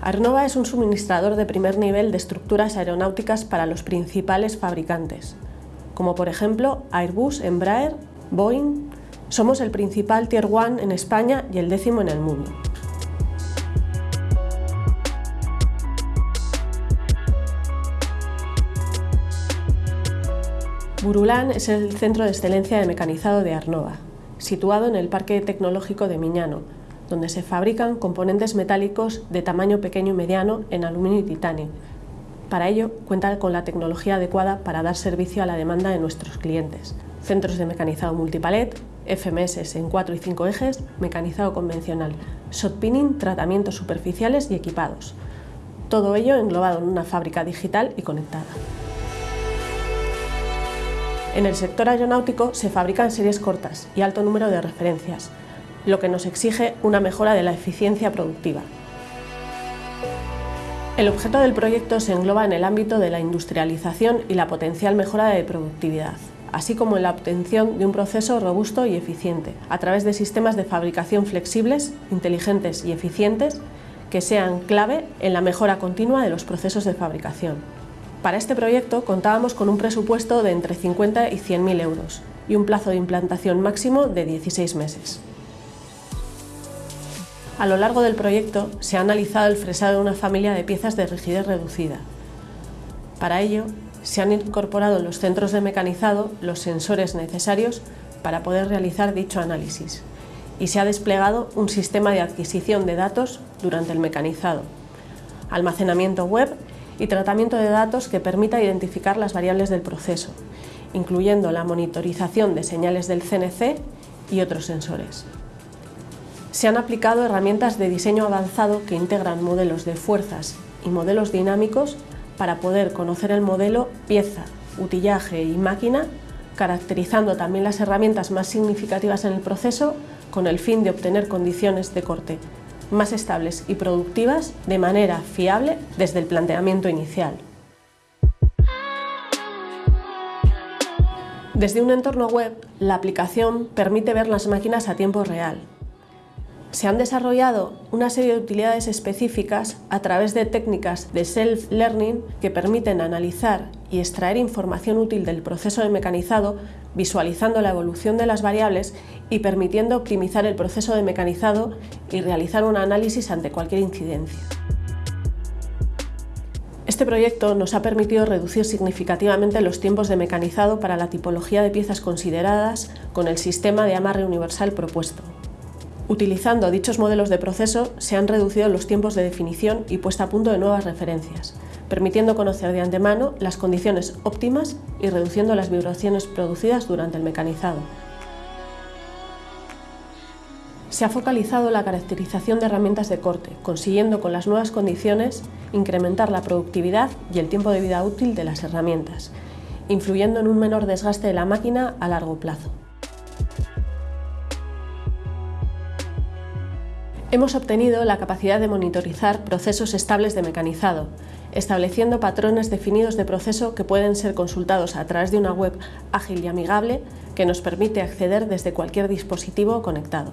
Arnova es un suministrador de primer nivel de estructuras aeronáuticas para los principales fabricantes, como por ejemplo Airbus, Embraer, Boeing. Somos el principal Tier 1 en España y el décimo en el mundo. Burulán es el centro de excelencia de mecanizado de Arnova, situado en el Parque Tecnológico de Miñano, donde se fabrican componentes metálicos de tamaño pequeño y mediano en aluminio y titanio. Para ello, cuenta con la tecnología adecuada para dar servicio a la demanda de nuestros clientes. Centros de mecanizado multipalet, FMS en 4 y 5 ejes, mecanizado convencional, shotpinning, tratamientos superficiales y equipados. Todo ello englobado en una fábrica digital y conectada. En el sector aeronáutico se fabrican series cortas y alto número de referencias, lo que nos exige una mejora de la eficiencia productiva. El objeto del proyecto se engloba en el ámbito de la industrialización y la potencial mejora de productividad, así como en la obtención de un proceso robusto y eficiente, a través de sistemas de fabricación flexibles, inteligentes y eficientes que sean clave en la mejora continua de los procesos de fabricación. Para este proyecto contábamos con un presupuesto de entre 50 y 100.000 euros y un plazo de implantación máximo de 16 meses. A lo largo del proyecto se ha analizado el fresado de una familia de piezas de rigidez reducida. Para ello, se han incorporado en los centros de mecanizado los sensores necesarios para poder realizar dicho análisis y se ha desplegado un sistema de adquisición de datos durante el mecanizado, almacenamiento web y tratamiento de datos que permita identificar las variables del proceso, incluyendo la monitorización de señales del CNC y otros sensores se han aplicado herramientas de diseño avanzado que integran modelos de fuerzas y modelos dinámicos para poder conocer el modelo pieza, utillaje y máquina, caracterizando también las herramientas más significativas en el proceso con el fin de obtener condiciones de corte más estables y productivas de manera fiable desde el planteamiento inicial. Desde un entorno web, la aplicación permite ver las máquinas a tiempo real, se han desarrollado una serie de utilidades específicas a través de técnicas de self-learning que permiten analizar y extraer información útil del proceso de mecanizado, visualizando la evolución de las variables y permitiendo optimizar el proceso de mecanizado y realizar un análisis ante cualquier incidencia. Este proyecto nos ha permitido reducir significativamente los tiempos de mecanizado para la tipología de piezas consideradas con el sistema de amarre universal propuesto. Utilizando dichos modelos de proceso se han reducido los tiempos de definición y puesta a punto de nuevas referencias, permitiendo conocer de antemano las condiciones óptimas y reduciendo las vibraciones producidas durante el mecanizado. Se ha focalizado la caracterización de herramientas de corte, consiguiendo con las nuevas condiciones incrementar la productividad y el tiempo de vida útil de las herramientas, influyendo en un menor desgaste de la máquina a largo plazo. Hemos obtenido la capacidad de monitorizar procesos estables de mecanizado, estableciendo patrones definidos de proceso que pueden ser consultados a través de una web ágil y amigable que nos permite acceder desde cualquier dispositivo conectado.